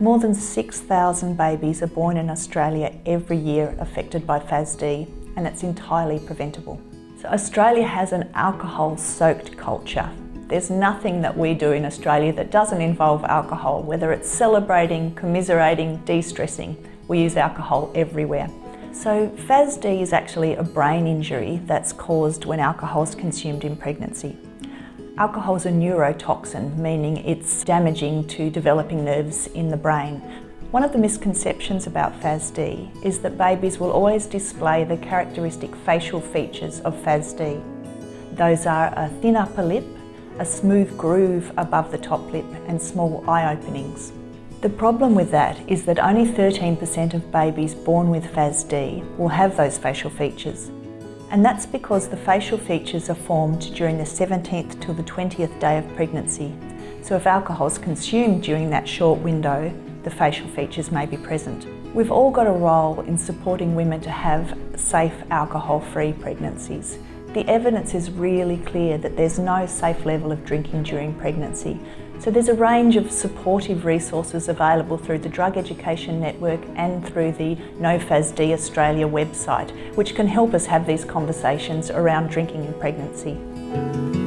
More than 6,000 babies are born in Australia every year affected by FASD and it's entirely preventable. So Australia has an alcohol-soaked culture. There's nothing that we do in Australia that doesn't involve alcohol, whether it's celebrating, commiserating, de-stressing. We use alcohol everywhere. So FASD is actually a brain injury that's caused when alcohol is consumed in pregnancy. Alcohol is a neurotoxin, meaning it's damaging to developing nerves in the brain. One of the misconceptions about FASD is that babies will always display the characteristic facial features of FASD. Those are a thin upper lip, a smooth groove above the top lip and small eye openings. The problem with that is that only 13% of babies born with FASD will have those facial features. And that's because the facial features are formed during the 17th till the 20th day of pregnancy. So if alcohol is consumed during that short window, the facial features may be present. We've all got a role in supporting women to have safe alcohol-free pregnancies. The evidence is really clear that there's no safe level of drinking during pregnancy. So there's a range of supportive resources available through the Drug Education Network and through the NoFASD Australia website, which can help us have these conversations around drinking in pregnancy.